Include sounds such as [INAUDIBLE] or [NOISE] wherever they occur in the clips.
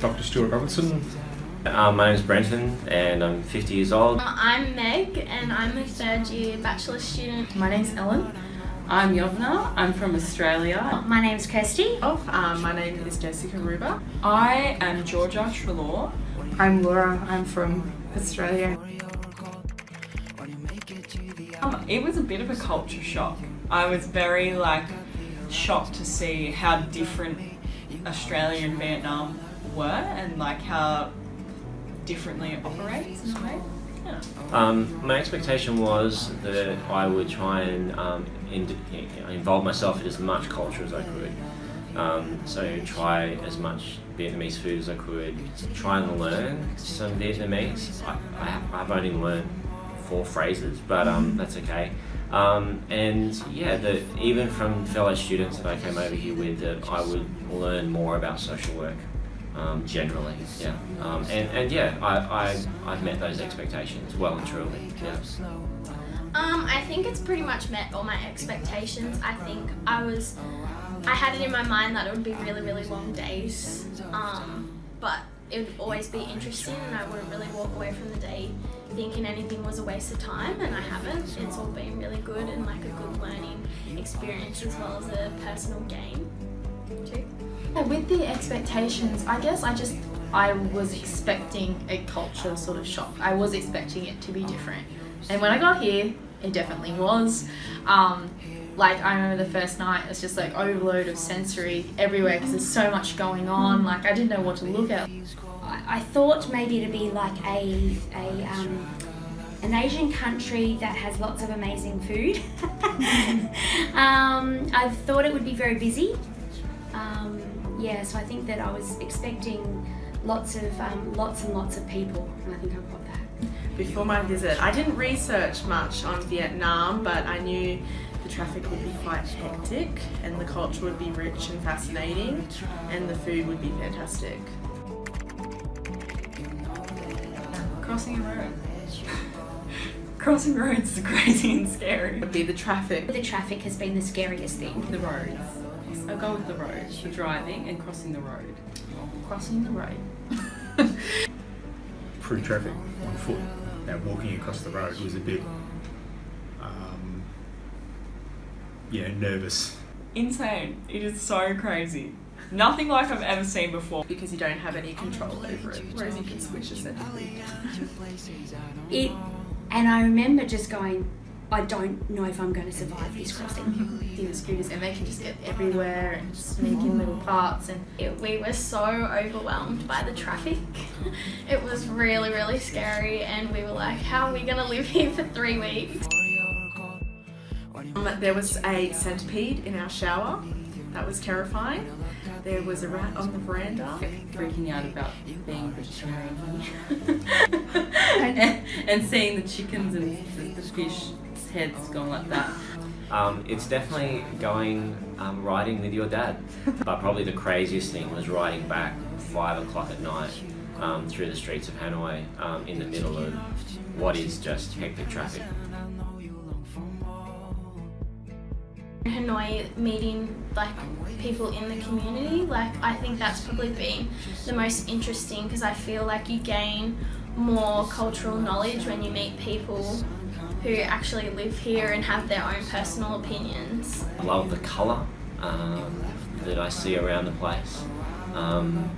Dr. Stuart Robinson. Um, my name is Brenton and I'm 50 years old. I'm Meg and I'm a third year bachelor student. My name's Ellen. I'm Yovna. I'm from Australia. My name's Kirsty. Oh, um, my name is Jessica Ruba. I am Georgia Trelaw. I'm Laura. I'm from Australia. Um, it was a bit of a culture shock. I was very like shocked to see how different Australia and Vietnam were and like how differently it operates in a way. Yeah. Um, my expectation was that I would try and um, in, involve myself in as much culture as I could. Um, so try as much Vietnamese food as I could, try and learn some Vietnamese. I, I, I've only learned four phrases, but um, that's okay. Um, and yeah, the, even from fellow students that I came over here with, that I would learn more about social work um, generally. Yeah, um, and and yeah, I, I I've met those expectations well and truly. Yeah. Um, I think it's pretty much met all my expectations. I think I was, I had it in my mind that it would be really really long days, um, it would always be interesting and I wouldn't really walk away from the day thinking anything was a waste of time and I haven't. It's all been really good and like a good learning experience as well as a personal gain too. With the expectations, I guess I just, I was expecting a culture sort of shock. I was expecting it to be different. And when I got here, it definitely was. Um, like I remember the first night, it's just like overload of sensory everywhere because there's so much going on. Like I didn't know what to look at. I, I thought maybe to be like a, a um, an Asian country that has lots of amazing food. [LAUGHS] um, I thought it would be very busy. Um, yeah, so I think that I was expecting lots of um, lots and lots of people, and I think I've got that. Before my visit, I didn't research much on Vietnam, but I knew the traffic would be quite hectic and the culture would be rich and fascinating and the food would be fantastic. Crossing a road. [LAUGHS] Crossing roads is crazy and scary. Would be the traffic. The traffic has been the scariest thing. The roads. I'll go with the road. The driving and crossing the road. Crossing the road. [LAUGHS] Through traffic on foot. Now walking across the road was a bit, um, you know, nervous. Insane. It is so crazy. Nothing like I've ever seen before. Because you don't have any control over it, whereas you can switch essentially. It, and I remember just going, I don't know if I'm going to survive this crossing. In the scooters and they can just get everywhere and sneak in little parts and It, we were so overwhelmed by the traffic. [LAUGHS] it was really really scary and we were like, how are we going to live here for three weeks? Um, there was a centipede in our shower. That was terrifying. There was a rat on the veranda. Freaking out about being vegetarian and, [LAUGHS] [LAUGHS] and seeing the chickens and the, the fish heads going like that. Um, it's definitely going um, riding with your dad. but probably the craziest thing was riding back five o'clock at night um, through the streets of Hanoi um, in the middle of what is just hectic traffic. Hanoi meeting like people in the community like I think that's probably been the most interesting because I feel like you gain more cultural knowledge when you meet people who actually live here and have their own personal opinions. I love the colour um, that I see around the place. Um,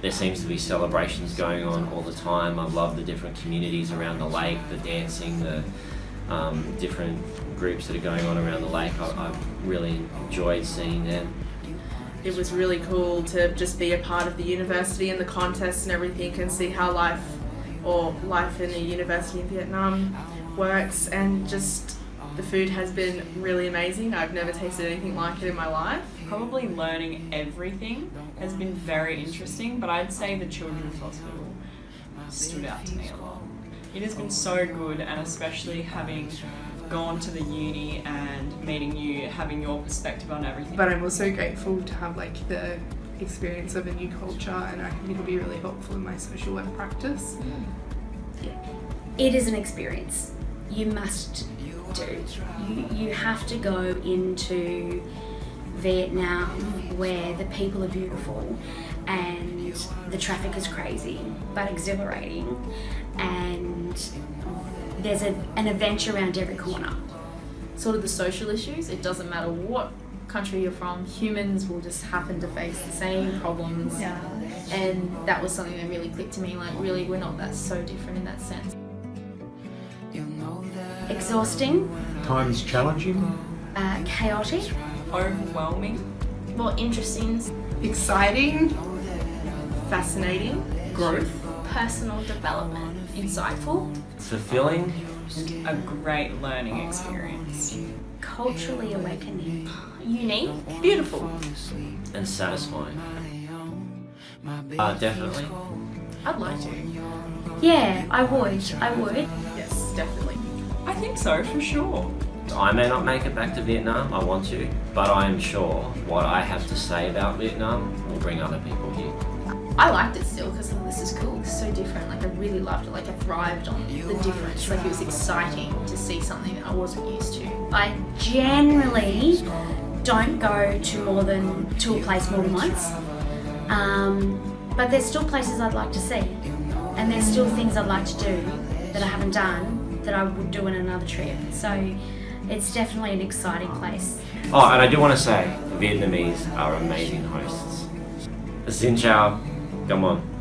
there seems to be celebrations going on all the time. I love the different communities around the lake, the dancing, the um, different groups that are going on around the lake. I, I've really enjoyed seeing them. It was really cool to just be a part of the university and the contests and everything and see how life or life in the university in Vietnam works and just the food has been really amazing. I've never tasted anything like it in my life. Probably learning everything has been very interesting, but I'd say the Children's Hospital stood out to me a lot. It has been so good, and especially having gone to the uni and meeting you, having your perspective on everything. but I'm also grateful to have like the experience of a new culture and I think it'll be really helpful in my social work practice. It is an experience. You must do. You, you have to go into Vietnam where the people are beautiful and the traffic is crazy but exhilarating and there's a, an adventure around every corner. Sort of the social issues. It doesn't matter what country you're from. Humans will just happen to face the same problems. Yeah. And that was something that really clicked to me. Like, really, we're not that so different in that sense. Exhausting, Times challenging. uh, chaotic, Overwhelming. More interesting, Exciting, fascinating, Growth. personal development. Insightful. Fulfilling, A great learning experience. culturally awakening. Unique. Beautiful. and satisfying. Uh, definitely. I'd like to. Yeah, I would. I would. Yes, definitely. I think so, for sure. I may not make it back to Vietnam, I want to, but I am sure what I have to say about Vietnam will bring other people here. I liked it still because this is cool. It's so different. Like I really loved it. Like I thrived on the difference. Like it was exciting to see something that I wasn't used to. I generally don't go to more than to a place more than once. Um, but there's still places I'd like to see, and there's still things I'd like to do that I haven't done that I would do in another trip. So it's definitely an exciting place. Oh, and I do want to say, Vietnamese are amazing hosts. Xin chào, come on.